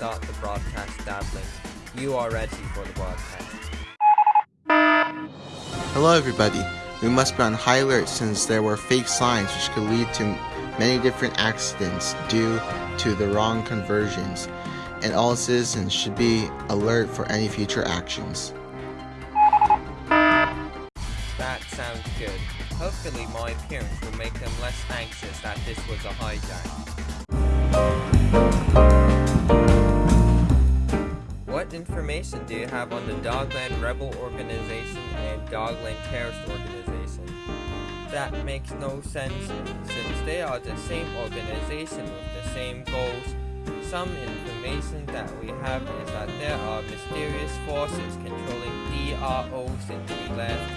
start the broadcast dabbling. You are ready for the broadcast. Hello everybody. We must be on high alert since there were fake signs which could lead to many different accidents due to the wrong conversions, and all citizens should be alert for any future actions. That sounds good. Hopefully my appearance will make them less anxious that this was a hijack. Information do you have on the Dogland Rebel Organization and Dogland Terrorist Organization? That makes no sense since they are the same organization with the same goals. Some information that we have is that there are mysterious forces controlling DRO since we left.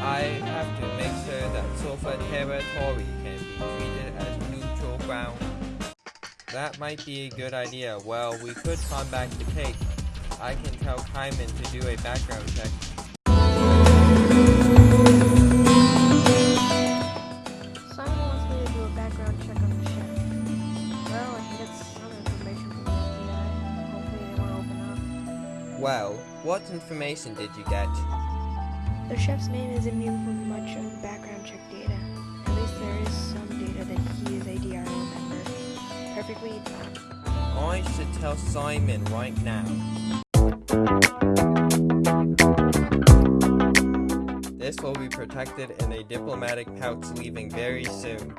I have to make sure that Sofa territory can be treated as neutral ground. That might be a good idea. Well, we could come back to Cake. I can tell Kyman to do a background check. Simon wants me to do a background check on the ship. Well, I can get some information from the FBI. Hopefully they want to open Well, what information did you get? The chef's name is immune from much of the background check data. At least there is some data that he is a DRO member. Perfectly I should tell Simon right now. This will be protected in a diplomatic pouch leaving very soon.